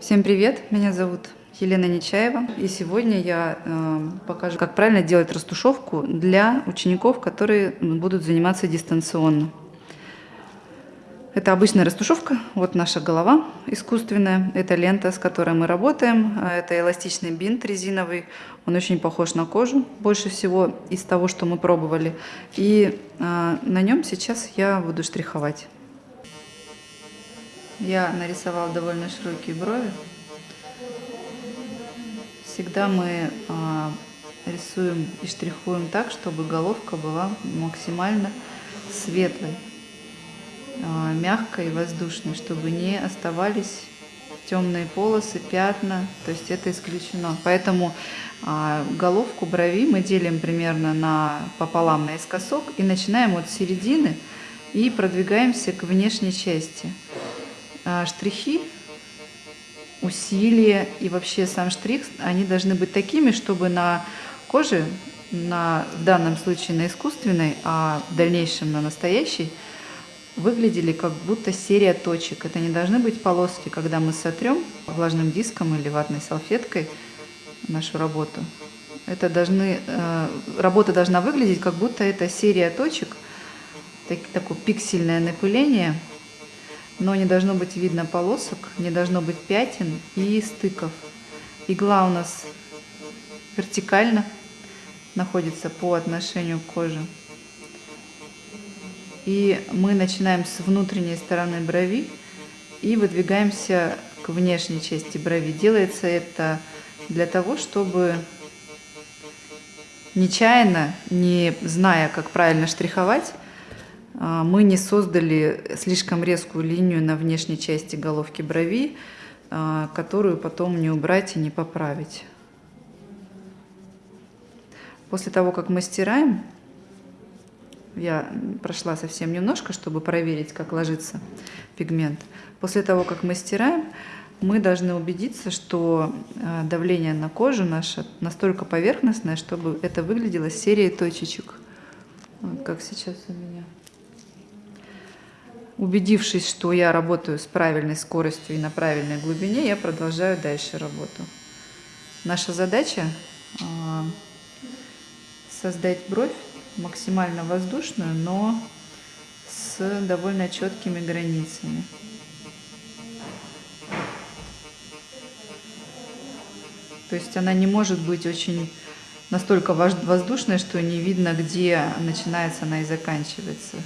Всем привет! Меня зовут Елена Нечаева. И сегодня я э, покажу, как правильно делать растушевку для учеников, которые будут заниматься дистанционно. Это обычная растушевка. Вот наша голова искусственная. Это лента, с которой мы работаем. А это эластичный бинт резиновый. Он очень похож на кожу. Больше всего из того, что мы пробовали. И э, на нем сейчас я буду штриховать. Я нарисовала довольно широкие брови. Всегда мы а, рисуем и штрихуем так, чтобы головка была максимально светлой, а, мягкой и воздушной, чтобы не оставались темные полосы, пятна, то есть это исключено. Поэтому а, головку брови мы делим примерно на пополам наискосок и начинаем от середины и продвигаемся к внешней части. А, штрихи, усилия и вообще сам штрих, они должны быть такими, чтобы на коже, на, в данном случае на искусственной, а в дальнейшем на настоящей, выглядели как будто серия точек. Это не должны быть полоски, когда мы сотрем влажным диском или ватной салфеткой нашу работу. Это должны, э, работа должна выглядеть, как будто это серия точек, так, такое пиксельное напыление – но не должно быть видно полосок, не должно быть пятен и стыков. Игла у нас вертикально находится по отношению к коже. И мы начинаем с внутренней стороны брови и выдвигаемся к внешней части брови. Делается это для того, чтобы нечаянно, не зная, как правильно штриховать, мы не создали слишком резкую линию на внешней части головки брови, а, которую потом не убрать и не поправить. После того, как мы стираем, я прошла совсем немножко, чтобы проверить, как ложится пигмент. После того, как мы стираем, мы должны убедиться, что а, давление на кожу наше настолько поверхностное, чтобы это выглядело серией точечек. Вот как сейчас у меня. Убедившись, что я работаю с правильной скоростью и на правильной глубине, я продолжаю дальше работу. Наша задача а, создать бровь максимально воздушную, но с довольно четкими границами. То есть она не может быть очень настолько воздушной, что не видно, где начинается она и заканчивается.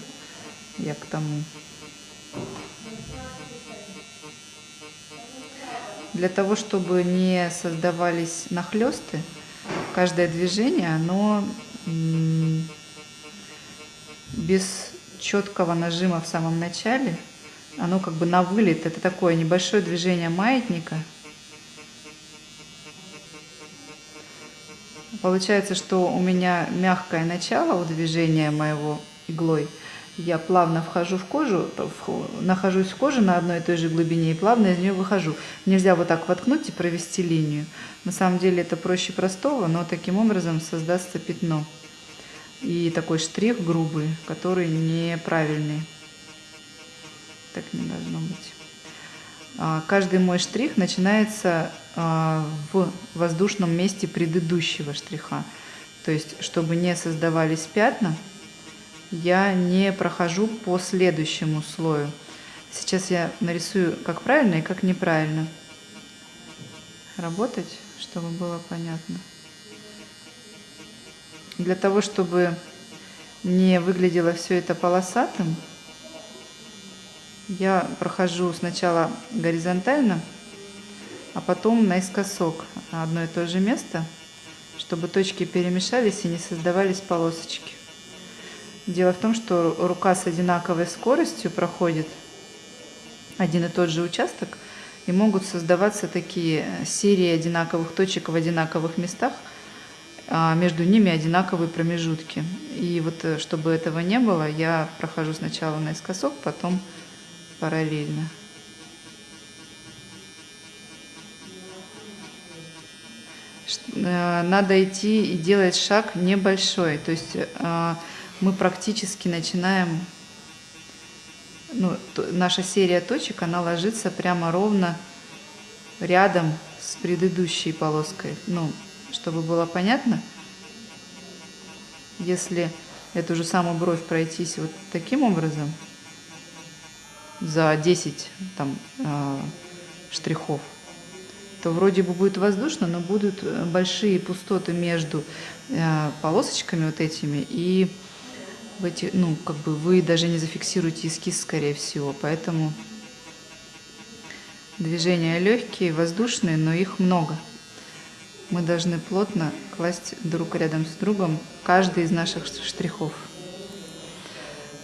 Я к тому. Для того, чтобы не создавались нахлесты, каждое движение, оно без четкого нажима в самом начале, оно как бы на вылет, это такое небольшое движение маятника. Получается, что у меня мягкое начало у движения моего иглой – я плавно вхожу в кожу, нахожусь в коже на одной и той же глубине и плавно из нее выхожу. Нельзя вот так воткнуть и провести линию. На самом деле это проще простого, но таким образом создастся пятно. И такой штрих грубый, который неправильный. Так не должно быть. А, каждый мой штрих начинается а, в воздушном месте предыдущего штриха. То есть, чтобы не создавались пятна, я не прохожу по следующему слою. Сейчас я нарисую, как правильно и как неправильно работать, чтобы было понятно. Для того, чтобы не выглядело все это полосатым, я прохожу сначала горизонтально, а потом наискосок на одно и то же место, чтобы точки перемешались и не создавались полосочки. Дело в том, что рука с одинаковой скоростью проходит один и тот же участок, и могут создаваться такие серии одинаковых точек в одинаковых местах, а между ними одинаковые промежутки. И вот э, чтобы этого не было, я прохожу сначала наискосок, потом параллельно. Э, надо идти и делать шаг небольшой, то есть э, мы практически начинаем, ну, наша серия точек, она ложится прямо ровно рядом с предыдущей полоской. Ну, чтобы было понятно, если эту же самую бровь пройтись вот таким образом за 10 там, э, штрихов, то вроде бы будет воздушно, но будут большие пустоты между э, полосочками вот этими, и в эти, ну, как бы вы даже не зафиксируете эскиз, скорее всего, поэтому движения легкие, воздушные, но их много. Мы должны плотно класть друг рядом с другом каждый из наших штрихов.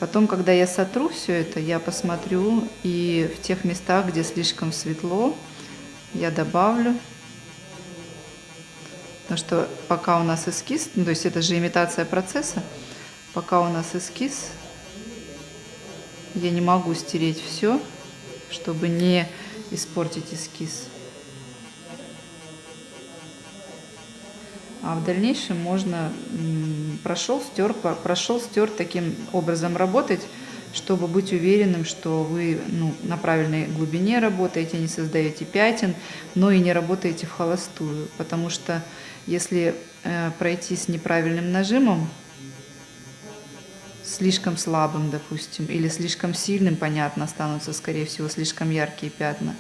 Потом, когда я сотру все это, я посмотрю и в тех местах, где слишком светло, я добавлю. Потому что пока у нас эскиз, ну, то есть это же имитация процесса, пока у нас эскиз, я не могу стереть все, чтобы не испортить эскиз. А в дальнейшем можно прошел, стер, прошел, стер таким образом работать, чтобы быть уверенным, что вы ну, на правильной глубине работаете, не создаете пятен, но и не работаете в холостую. Потому что если э, пройти с неправильным нажимом, слишком слабым, допустим, или слишком сильным, понятно, останутся, скорее всего, слишком яркие пятна.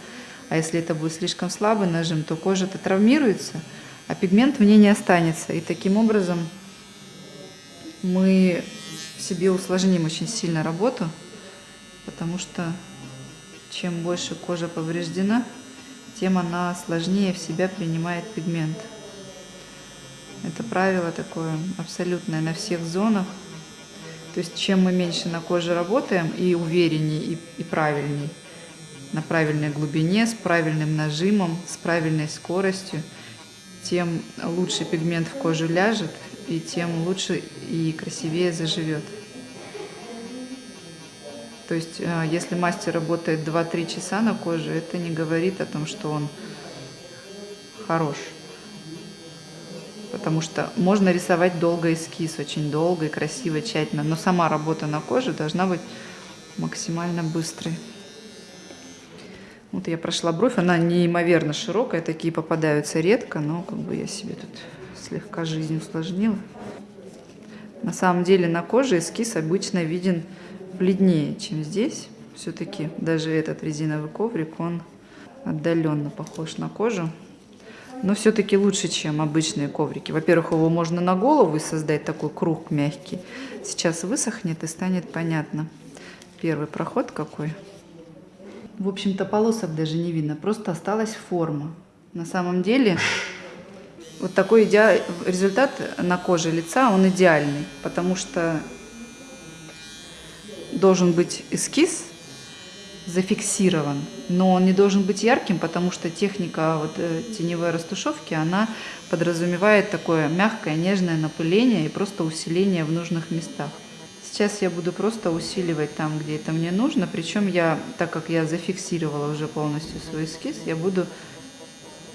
А если это будет слишком слабый нажим, то кожа-то травмируется, а пигмент в ней не останется. И таким образом мы себе усложним очень сильно работу, потому что чем больше кожа повреждена, тем она сложнее в себя принимает пигмент. Это правило такое абсолютное на всех зонах. То есть чем мы меньше на коже работаем и увереннее, и, и правильнее, на правильной глубине, с правильным нажимом, с правильной скоростью, тем лучше пигмент в кожу ляжет, и тем лучше и красивее заживет. То есть, э, если мастер работает 2-3 часа на коже, это не говорит о том, что он хорош потому что можно рисовать долго эскиз, очень долго и красиво, тщательно, но сама работа на коже должна быть максимально быстрой. Вот я прошла бровь, она неимоверно широкая, такие попадаются редко, но как бы я себе тут слегка жизнь усложнила. На самом деле на коже эскиз обычно виден бледнее, чем здесь. Все-таки даже этот резиновый коврик, он отдаленно похож на кожу но все-таки лучше, чем обычные коврики. Во-первых, его можно на голову создать такой круг мягкий. Сейчас высохнет и станет понятно. Первый проход какой. В общем-то, полосок даже не видно, просто осталась форма. На самом деле, вот такой иде... результат на коже лица, он идеальный, потому что должен быть эскиз, зафиксирован, но он не должен быть ярким, потому что техника вот, э, теневой растушевки, она подразумевает такое мягкое, нежное напыление и просто усиление в нужных местах. Сейчас я буду просто усиливать там, где это мне нужно, причем я, так как я зафиксировала уже полностью свой эскиз, я буду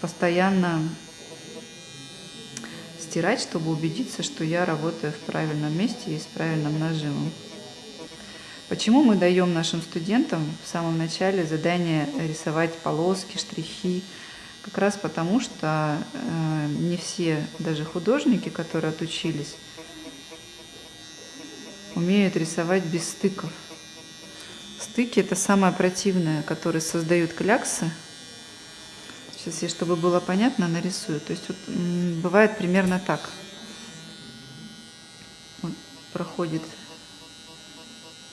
постоянно стирать, чтобы убедиться, что я работаю в правильном месте и с правильным нажимом. Почему мы даем нашим студентам в самом начале задание рисовать полоски, штрихи? Как раз потому, что э, не все, даже художники, которые отучились, умеют рисовать без стыков. Стыки – это самое противное, которые создают кляксы. Сейчас я, чтобы было понятно, нарисую. То есть вот, бывает примерно так. Вот, проходит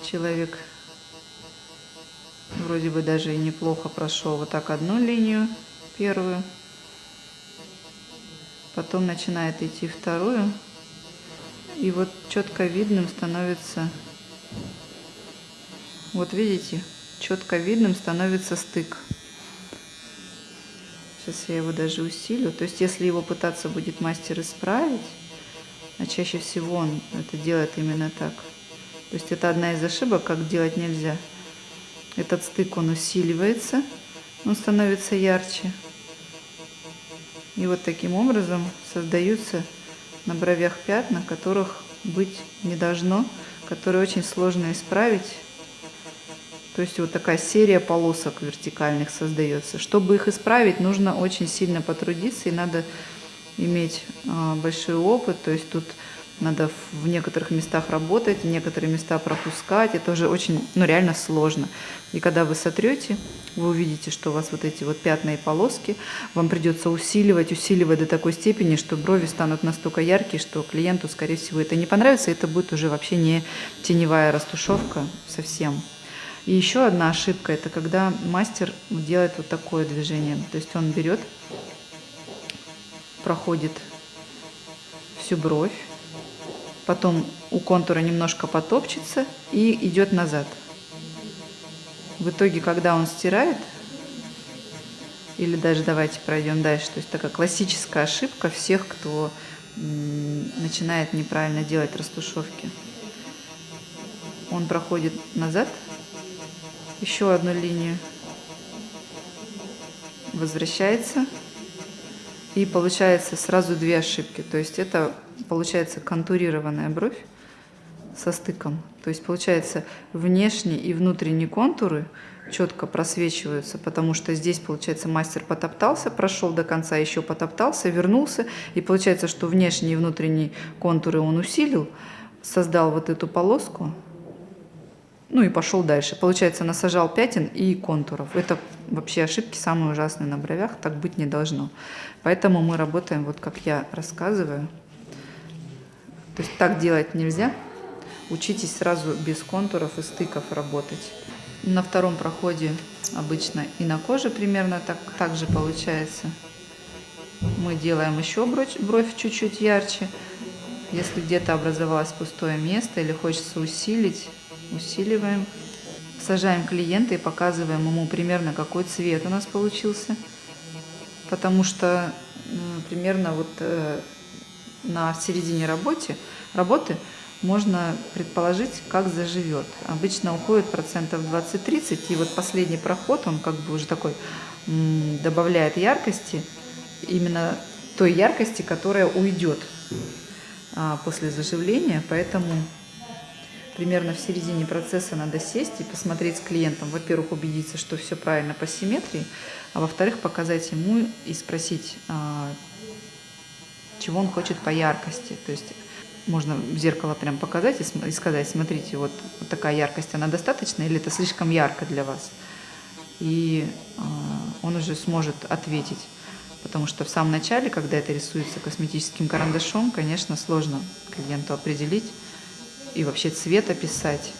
человек вроде бы даже и неплохо прошел вот так одну линию первую, потом начинает идти вторую, и вот четко видным становится, вот видите, четко видным становится стык. Сейчас я его даже усилю. То есть, если его пытаться будет мастер исправить, а чаще всего он это делает именно так – то есть это одна из ошибок, как делать нельзя. Этот стык, он усиливается, он становится ярче. И вот таким образом создаются на бровях пятна, которых быть не должно, которые очень сложно исправить, То есть вот такая серия полосок вертикальных создается. Чтобы их исправить, нужно очень сильно потрудиться и надо иметь а, большой опыт. То есть тут надо в некоторых местах работать, некоторые места пропускать. Это уже очень, ну реально сложно. И когда вы сотрете, вы увидите, что у вас вот эти вот пятна и полоски, вам придется усиливать, усиливать до такой степени, что брови станут настолько яркие, что клиенту, скорее всего, это не понравится, это будет уже вообще не теневая растушевка совсем. И еще одна ошибка, это когда мастер делает вот такое движение. То есть он берет, проходит всю бровь, потом у контура немножко потопчется и идет назад. В итоге, когда он стирает, или даже давайте пройдем дальше, то есть такая классическая ошибка всех, кто начинает неправильно делать растушевки. Он проходит назад, еще одну линию, возвращается, и получается сразу две ошибки. То есть это получается контурированная бровь со стыком. То есть получается внешние и внутренние контуры четко просвечиваются, потому что здесь, получается, мастер потоптался, прошел до конца, еще потоптался, вернулся, и получается, что внешние и внутренние контуры он усилил, создал вот эту полоску, ну и пошел дальше. Получается, насажал пятен и контуров. Это вообще ошибки самые ужасные на бровях, так быть не должно. Поэтому мы работаем вот как я рассказываю. То есть так делать нельзя. Учитесь сразу без контуров и стыков работать. На втором проходе обычно и на коже примерно так, так же получается. Мы делаем еще бровь, бровь чуть-чуть ярче. Если где-то образовалось пустое место или хочется усилить, усиливаем. Сажаем клиента и показываем ему примерно какой цвет у нас получился. Потому что примерно вот э, на середине работе, работы можно предположить, как заживет. Обычно уходит процентов 20-30, и вот последний проход, он как бы уже такой добавляет яркости, именно той яркости, которая уйдет а, после заживления, поэтому примерно в середине процесса надо сесть и посмотреть с клиентом. Во-первых, убедиться, что все правильно по симметрии, а во-вторых, показать ему и спросить, а, чего он хочет по яркости. То есть можно в зеркало прям показать и сказать, смотрите, вот, вот такая яркость, она достаточна или это слишком ярко для вас? И э, он уже сможет ответить. Потому что в самом начале, когда это рисуется косметическим карандашом, конечно, сложно клиенту определить, и вообще цвет описать,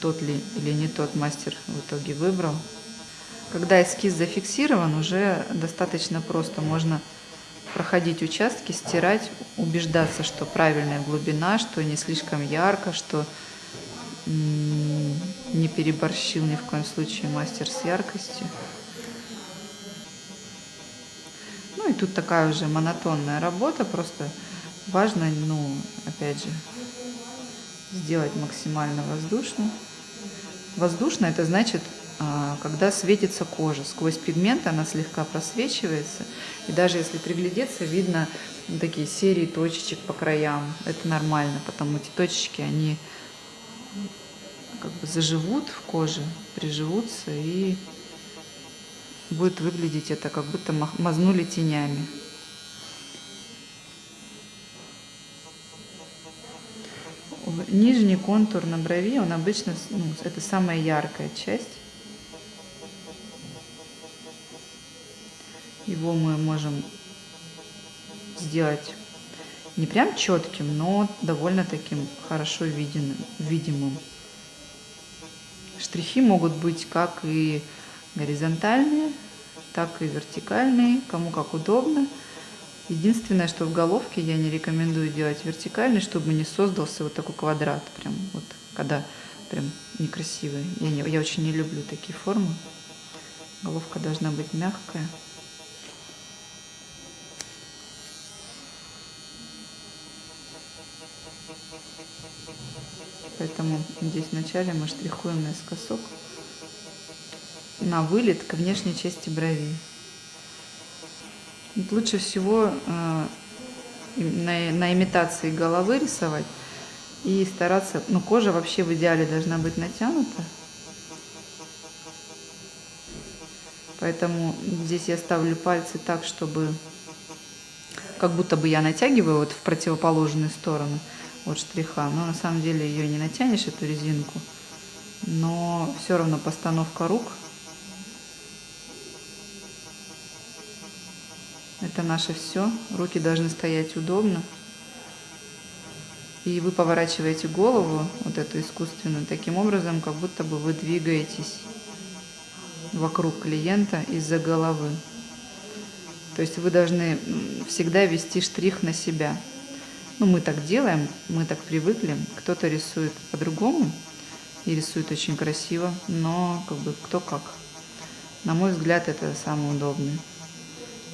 тот ли или не тот мастер в итоге выбрал. Когда эскиз зафиксирован, уже достаточно просто. Можно проходить участки, стирать, убеждаться, что правильная глубина, что не слишком ярко, что не переборщил ни в коем случае мастер с яркостью. Ну и тут такая уже монотонная работа, просто важно, ну, опять же, сделать максимально воздушно. Воздушно это значит, когда светится кожа. Сквозь пигмент она слегка просвечивается. И даже если приглядеться, видно такие серии точечек по краям. Это нормально, потому эти точечки, они как бы заживут в коже, приживутся и будет выглядеть это, как будто мазнули тенями. Нижний контур на брови, он обычно, ну, это самая яркая часть. Его мы можем сделать не прям четким, но довольно таким хорошо виденным, видимым. Штрихи могут быть как и горизонтальные, так и вертикальные, кому как удобно. Единственное, что в головке я не рекомендую делать вертикальный, чтобы не создался вот такой квадрат, прям вот, когда прям некрасивый. Я, не, я очень не люблю такие формы. Головка должна быть мягкая. Поэтому здесь вначале мы штрихуем наискосок на вылет к внешней части брови. Лучше всего э, на, на имитации головы рисовать и стараться, ну кожа вообще в идеале должна быть натянута. Поэтому здесь я ставлю пальцы так, чтобы как будто бы я натягиваю вот в противоположную сторону от штриха. Но на самом деле ее не натянешь, эту резинку. Но все равно постановка рук. Это наше все. Руки должны стоять удобно. И вы поворачиваете голову, вот эту искусственную, таким образом, как будто бы вы двигаетесь вокруг клиента из-за головы. То есть вы должны всегда вести штрих на себя. Ну, мы так делаем, мы так привыкли. Кто-то рисует по-другому и рисует очень красиво, но как бы кто как. На мой взгляд, это самый удобный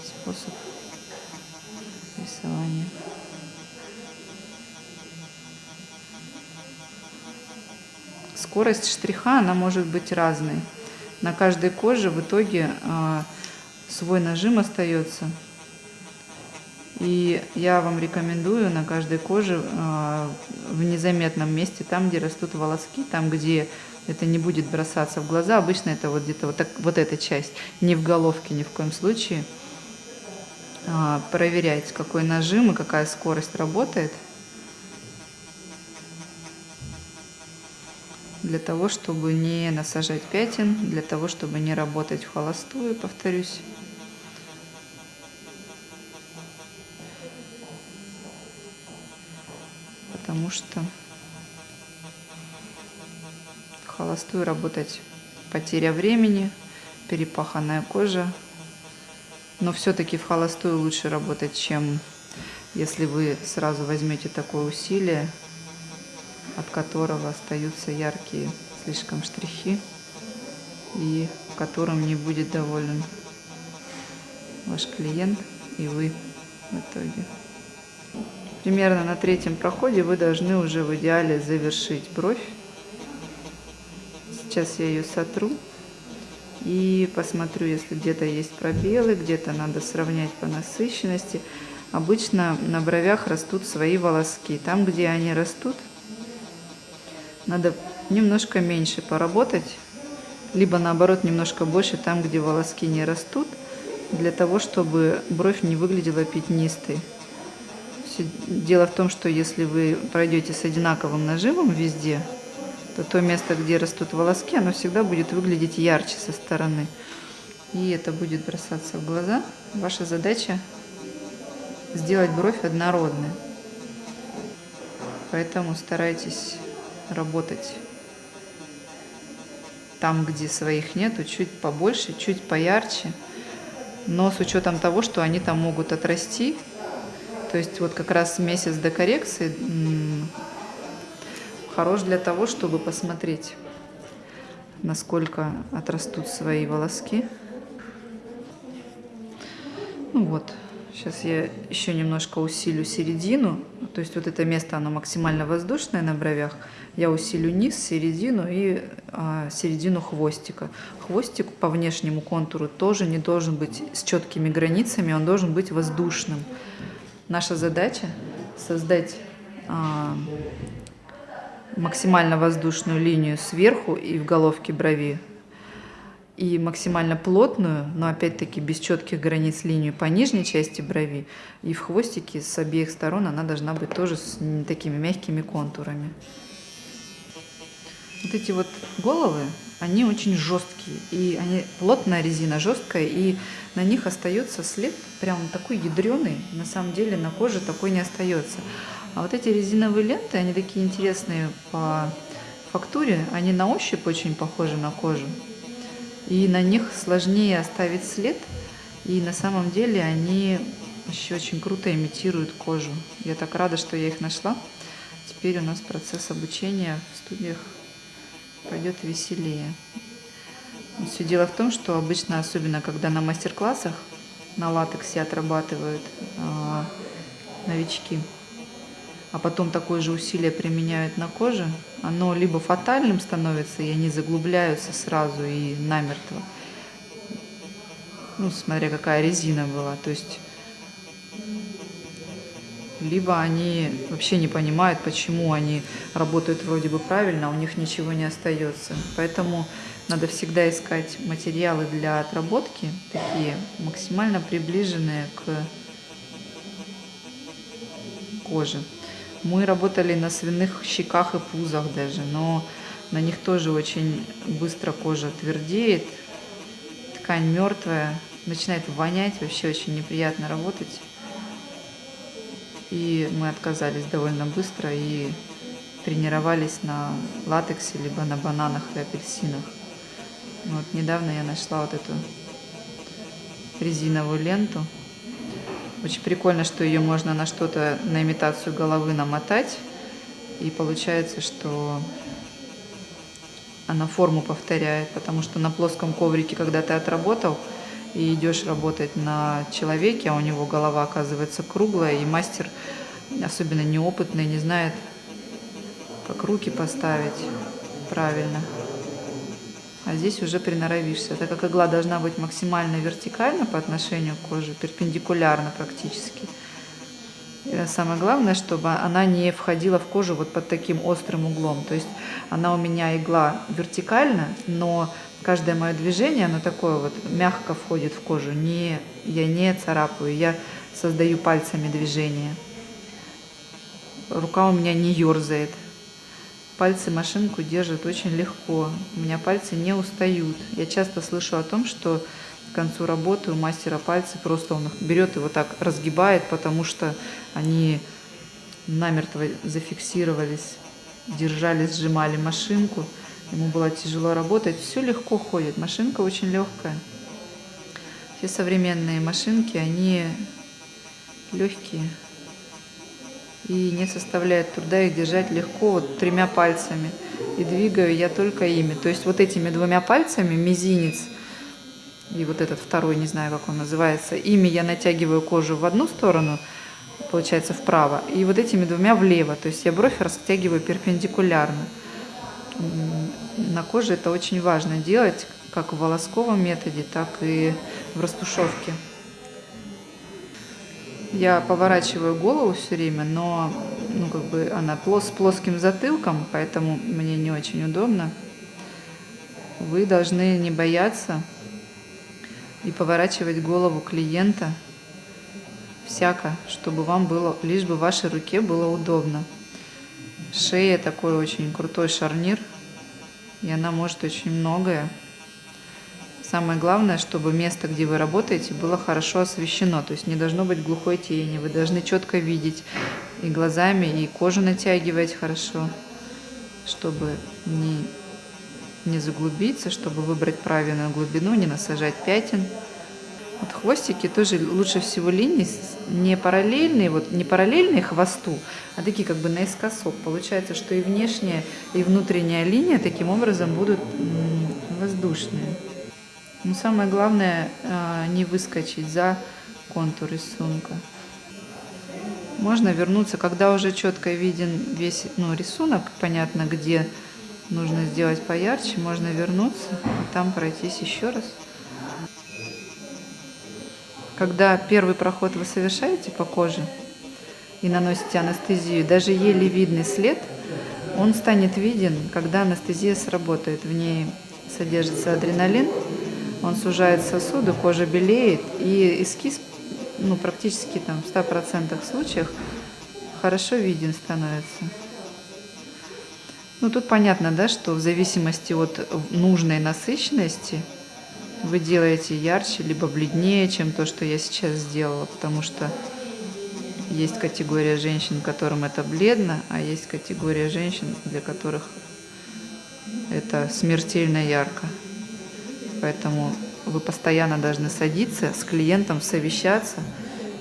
способ рисования. Скорость штриха, она может быть разной. На каждой коже в итоге э, свой нажим остается. И я вам рекомендую на каждой коже э, в незаметном месте, там, где растут волоски, там, где это не будет бросаться в глаза. Обычно это вот где-то вот, вот эта часть, не в головке ни в коем случае. Э, проверять, какой нажим и какая скорость работает. для того, чтобы не насажать пятен, для того, чтобы не работать в холостую, повторюсь. Что холостую работать потеря времени, перепаханная кожа. Но все-таки в холостую лучше работать, чем если вы сразу возьмете такое усилие от которого остаются яркие слишком штрихи и которым не будет доволен ваш клиент и вы в итоге. Примерно на третьем проходе вы должны уже в идеале завершить бровь. Сейчас я ее сотру и посмотрю, если где-то есть пробелы, где-то надо сравнять по насыщенности. Обычно на бровях растут свои волоски. Там, где они растут, надо немножко меньше поработать, либо наоборот немножко больше там, где волоски не растут, для того, чтобы бровь не выглядела пятнистой. Дело в том, что если вы пройдете с одинаковым нажимом везде, то то место, где растут волоски, оно всегда будет выглядеть ярче со стороны. И это будет бросаться в глаза. Ваша задача сделать бровь однородной. Поэтому старайтесь работать там, где своих нету, чуть побольше, чуть поярче, но с учетом того, что они там могут отрасти. То есть вот как раз месяц до коррекции хорош для того, чтобы посмотреть, насколько отрастут свои волоски. Ну вот, Сейчас я еще немножко усилю середину. То есть вот это место, оно максимально воздушное на бровях. Я усилю низ, середину и а, середину хвостика. Хвостик по внешнему контуру тоже не должен быть с четкими границами, он должен быть воздушным. Наша задача создать а, максимально воздушную линию сверху и в головке брови и максимально плотную, но опять-таки без четких границ линию по нижней части брови. И в хвостике с обеих сторон она должна быть тоже с такими мягкими контурами. Вот эти вот головы, они очень жесткие. И они плотная резина, жесткая, и на них остается след прям такой ядреный. На самом деле на коже такой не остается. А вот эти резиновые ленты, они такие интересные по фактуре. Они на ощупь очень похожи на кожу и на них сложнее оставить след, и на самом деле они еще очень круто имитируют кожу. Я так рада, что я их нашла. Теперь у нас процесс обучения в студиях пойдет веселее. Все дело в том, что обычно, особенно когда на мастер-классах на латексе отрабатывают э, новички, а потом такое же усилие применяют на коже, оно либо фатальным становится, и они заглубляются сразу и намертво, ну, смотря какая резина была, то есть либо они вообще не понимают, почему они работают вроде бы правильно, а у них ничего не остается. Поэтому надо всегда искать материалы для отработки, такие максимально приближенные к коже. Мы работали на свиных щеках и пузах даже, но на них тоже очень быстро кожа твердеет, ткань мертвая, начинает вонять, вообще очень неприятно работать. И мы отказались довольно быстро и тренировались на латексе, либо на бананах и апельсинах. Вот недавно я нашла вот эту резиновую ленту. Очень прикольно, что ее можно на что-то, на имитацию головы намотать. И получается, что она форму повторяет, потому что на плоском коврике, когда ты отработал, и идешь работать на человеке, а у него голова оказывается круглая, и мастер, особенно неопытный, не знает, как руки поставить правильно. А здесь уже приноровишься, так как игла должна быть максимально вертикальна по отношению к коже, перпендикулярно практически. И самое главное, чтобы она не входила в кожу вот под таким острым углом. То есть она у меня игла вертикально, но каждое мое движение, оно такое вот мягко входит в кожу. Не, я не царапаю, я создаю пальцами движение. Рука у меня не ерзает. Пальцы машинку держат очень легко. У меня пальцы не устают. Я часто слышу о том, что к концу работы у мастера пальцы просто он их берет и вот так разгибает, потому что они намертво зафиксировались, держали, сжимали машинку. Ему было тяжело работать. Все легко ходит. Машинка очень легкая. Все современные машинки, они легкие. И не составляет труда их держать легко, вот тремя пальцами. И двигаю я только ими. То есть вот этими двумя пальцами, мизинец и вот этот второй, не знаю, как он называется, ими я натягиваю кожу в одну сторону, получается вправо, и вот этими двумя влево. То есть я бровь растягиваю перпендикулярно на коже это очень важно делать, как в волосковом методе, так и в растушевке. Я поворачиваю голову все время, но ну, как бы она плос, с плоским затылком, поэтому мне не очень удобно. Вы должны не бояться и поворачивать голову клиента всяко, чтобы вам было, лишь бы вашей руке было удобно. Шея такой очень крутой шарнир, и она может очень многое. Самое главное, чтобы место, где вы работаете, было хорошо освещено, то есть не должно быть глухой тени, вы должны четко видеть и глазами, и кожу натягивать хорошо, чтобы не, не заглубиться, чтобы выбрать правильную глубину, не насажать пятен. Вот хвостики тоже лучше всего линии не параллельные, вот не параллельные хвосту, а такие как бы наискосок. Получается, что и внешняя, и внутренняя линия таким образом будут воздушные. Но самое главное а, не выскочить за контур рисунка. Можно вернуться, когда уже четко виден весь ну, рисунок, понятно, где нужно сделать поярче, можно вернуться и там пройтись еще раз. Когда первый проход вы совершаете по коже и наносите анестезию, даже еле видный след, он станет виден, когда анестезия сработает. В ней содержится адреналин, он сужает сосуды, кожа белеет, и эскиз ну, практически там, в 100% случаях хорошо виден становится. Ну, тут понятно, да, что в зависимости от нужной насыщенности вы делаете ярче, либо бледнее, чем то, что я сейчас сделала, потому что есть категория женщин, которым это бледно, а есть категория женщин, для которых это смертельно ярко. Поэтому вы постоянно должны садиться с клиентом, совещаться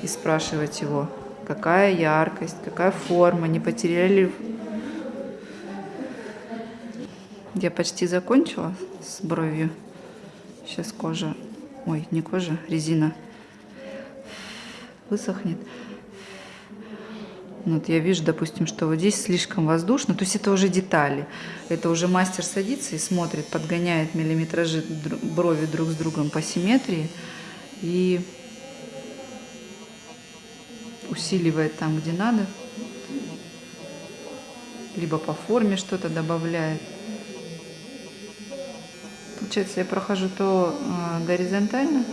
и спрашивать его, какая яркость, какая форма, не потеряли Я почти закончила с бровью. Сейчас кожа, ой, не кожа, резина высохнет. Вот я вижу, допустим, что вот здесь слишком воздушно, то есть это уже детали. Это уже мастер садится и смотрит, подгоняет миллиметражи брови друг с другом по симметрии. И усиливает там, где надо, либо по форме что-то добавляет. Получается, я прохожу то а, горизонтально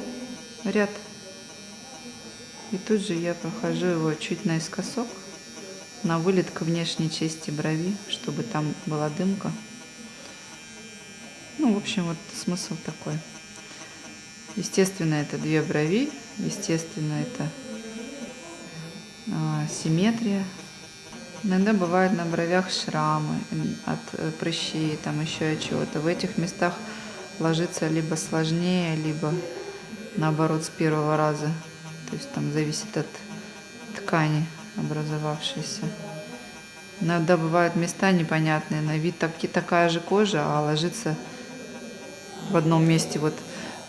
ряд, и тут же я прохожу его чуть наискосок, на вылет к внешней части брови, чтобы там была дымка. Ну, в общем, вот смысл такой. Естественно, это две брови, естественно, это а, симметрия. Иногда бывают на бровях шрамы от э, прыщей, там еще от чего-то. В этих местах ложится либо сложнее, либо наоборот с первого раза. То есть там зависит от ткани образовавшейся. Иногда бывают места непонятные, на вид так, такая же кожа, а ложится в одном месте вот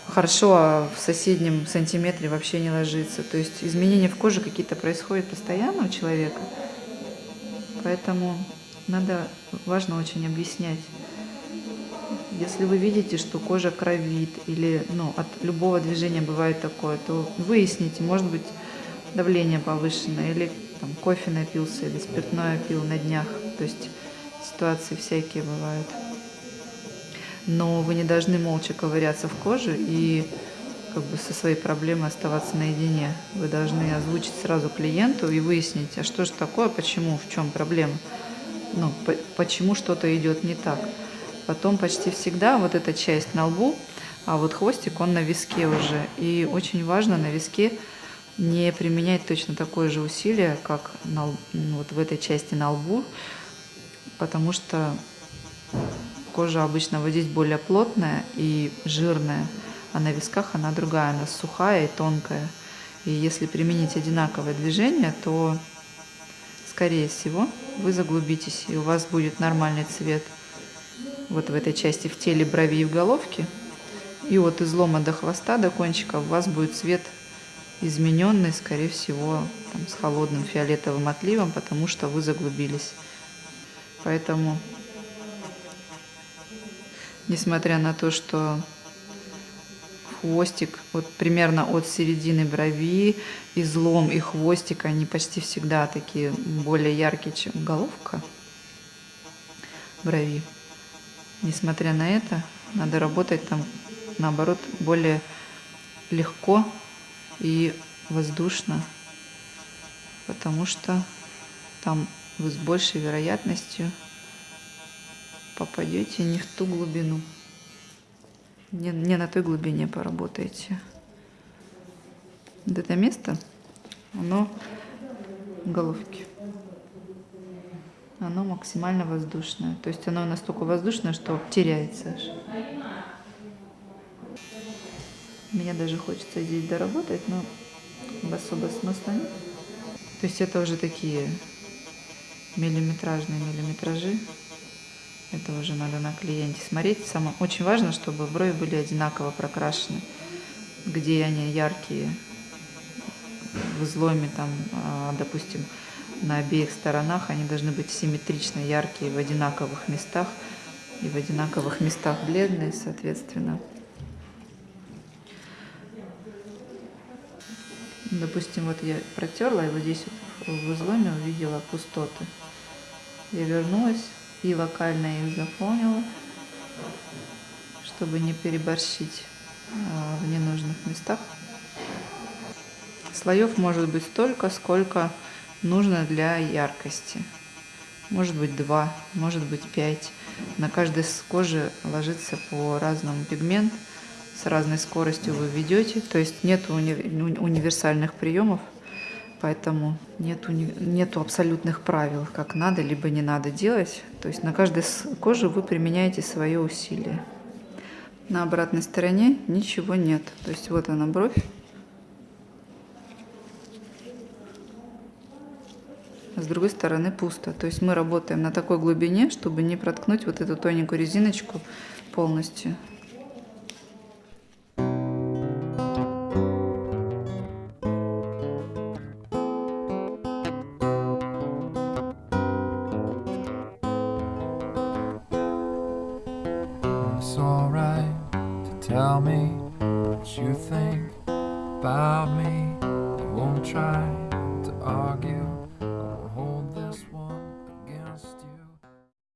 хорошо, а в соседнем сантиметре вообще не ложится. То есть изменения в коже какие-то происходят постоянно у человека. Поэтому надо, важно очень объяснять. Если вы видите, что кожа кровит или ну, от любого движения бывает такое, то выясните, может быть давление повышенное или там, кофе напился или спиртное пил на днях. То есть ситуации всякие бывают но вы не должны молча ковыряться в коже и как бы со своей проблемой оставаться наедине. Вы должны озвучить сразу клиенту и выяснить, а что же такое, почему, в чем проблема, ну, по почему что-то идет не так. Потом почти всегда вот эта часть на лбу, а вот хвостик, он на виске уже. И очень важно на виске не применять точно такое же усилие, как на, вот в этой части на лбу, потому что Кожа обычно вот здесь более плотная и жирная, а на висках она другая, она сухая и тонкая. И если применить одинаковое движение, то, скорее всего, вы заглубитесь, и у вас будет нормальный цвет вот в этой части в теле брови и в головке. И от излома до хвоста, до кончика у вас будет цвет измененный, скорее всего, там, с холодным фиолетовым отливом, потому что вы заглубились. Поэтому несмотря на то, что хвостик вот примерно от середины брови, излом и хвостик, они почти всегда такие более яркие, чем головка брови. Несмотря на это, надо работать там, наоборот, более легко и воздушно, потому что там вы с большей вероятностью попадете не в ту глубину. Не, не на той глубине поработаете. Вот это место, оно головки. Оно максимально воздушное. То есть оно настолько воздушное, что теряется аж. Мне даже хочется здесь доработать, но особо смысла нет. То есть это уже такие миллиметражные миллиметражи. Это уже надо на клиенте смотреть. Самое, очень важно, чтобы брови были одинаково прокрашены. Где они яркие, в изломе, там, а, допустим, на обеих сторонах, они должны быть симметрично яркие в одинаковых местах. И в одинаковых местах бледные, соответственно. Допустим, вот я протерла, и вот здесь вот в изломе увидела пустоты. Я вернулась, и локально их заполнила, чтобы не переборщить а, в ненужных местах. Слоев может быть столько, сколько нужно для яркости. Может быть два, может быть пять. На каждой коже ложится по разному пигмент. С разной скоростью вы ведете. То есть нет уни универсальных приемов. Поэтому нету, нету абсолютных правил, как надо либо не надо делать. То есть на каждой коже вы применяете свое усилие. На обратной стороне ничего нет. То есть вот она бровь. С другой стороны пусто. То есть мы работаем на такой глубине, чтобы не проткнуть вот эту тоненькую резиночку полностью.